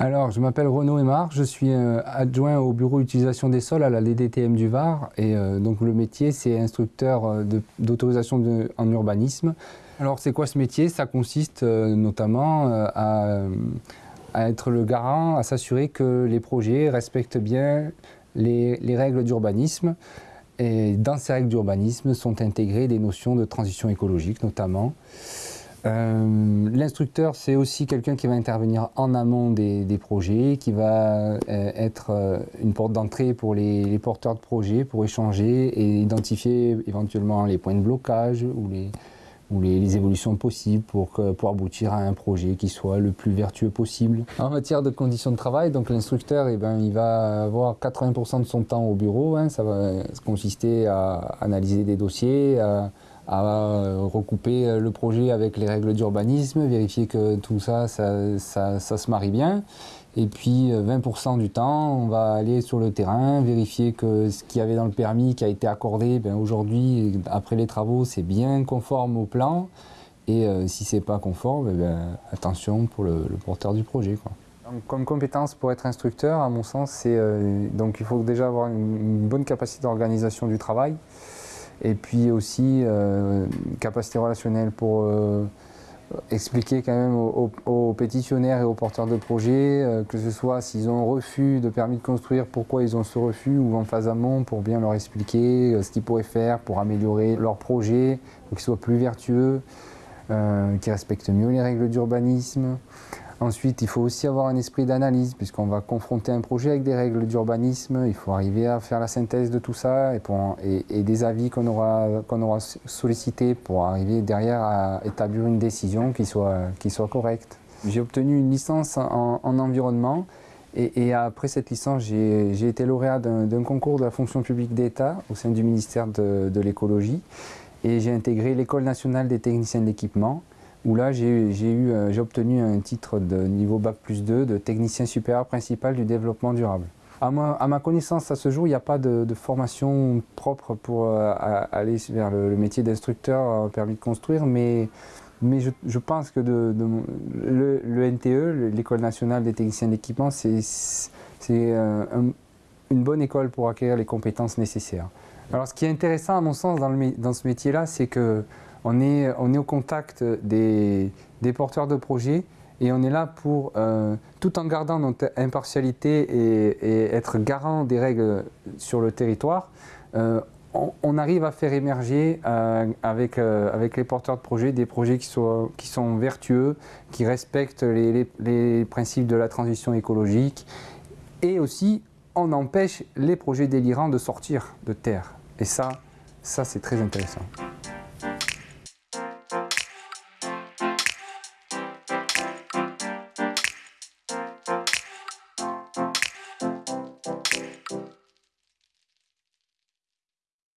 Alors, je m'appelle Renaud Aymar, je suis euh, adjoint au bureau utilisation des sols à la LDTM du Var et euh, donc le métier c'est instructeur euh, d'autorisation en urbanisme. Alors c'est quoi ce métier? Ça consiste notamment à, être le garant, à s'assurer que les projets respectent bien les, les règles d'urbanisme et dans ces règles d'urbanisme sont intégrées des notions de transition écologique notamment. Euh, l'instructeur, c'est aussi quelqu'un qui va intervenir en amont des, projets, qui va euh, être euh, une porte d'entrée pour les, porteurs de projets, pour échanger et identifier éventuellement les points de blocage ou les, ou les, évolutions possibles pour, pour, aboutir à un projet qui soit le plus vertueux possible. En matière de conditions de travail, l'instructeur, eh ben, va avoir 80% de son temps au bureau. Hein. ça va consister à analyser des dossiers, à euh, recouper euh, le projet avec les règles d'urbanisme, vérifier que tout ça ça, ça, se marie bien. Et puis 20% euh, du temps, on va aller sur le terrain, vérifier que ce qu'il y avait dans le permis qui a été accordé, ben aujourd'hui, après les travaux, c'est bien conforme au plan. Et si c'est pas conforme, ben, attention pour le, porteur du projet. Quoi. comme compétence pour être instructeur, à mon sens, donc il faut déjà avoir une bonne capacité d'organisation du travail. Et puis aussi, euh, capacité relationnelle pour euh, expliquer quand même aux, pétitionnaires et aux porteurs de projets, euh, que ce soit s'ils ont un refus de permis de construire, pourquoi ils ont ce refus, ou en phase amont pour bien leur expliquer ce qu'ils pourraient faire pour améliorer leur projet, pour qu'ils soient plus vertueux, qu'ils respectent mieux les règles d'urbanisme. Ensuite, il faut aussi avoir un esprit d'analyse, puisqu'on va confronter un projet avec des règles d'urbanisme. Il faut arriver à faire la synthèse de tout ça et, des avis qu'on aura, aura sollicités pour arriver derrière à établir une décision qui soit, qui soit correcte. J'ai obtenu une licence en, environnement et, après cette licence, j'ai été lauréat d'un concours de la fonction publique d'État au sein du ministère de, de l'écologie et j'ai intégré l'École nationale des techniciens d'équipement où là euh, j'ai obtenu un titre de niveau Bac plus 2 de technicien supérieur principal du développement durable. À ma, connaissance, à ce jour, il n'y a pas de, formation propre pour euh, aller vers le, métier d'instructeur euh, permis de construire, mais, mais je, pense que le, NTE, l'École nationale des techniciens d'équipement, c'est une bonne école pour acquérir les compétences nécessaires. Alors ce qui est intéressant à mon sens dans, dans ce métier-là, c'est que on est, au contact des, porteurs de projets et on est là pour, euh, tout en gardant notre impartialité et, être garant des règles sur le territoire, euh, on, arrive à faire émerger euh, avec, les porteurs de projets des projets qui sont, qui sont vertueux, qui respectent les, les principes de la transition écologique et aussi on empêche les projets délirants de sortir de terre. Et ça, ça c'est très intéressant.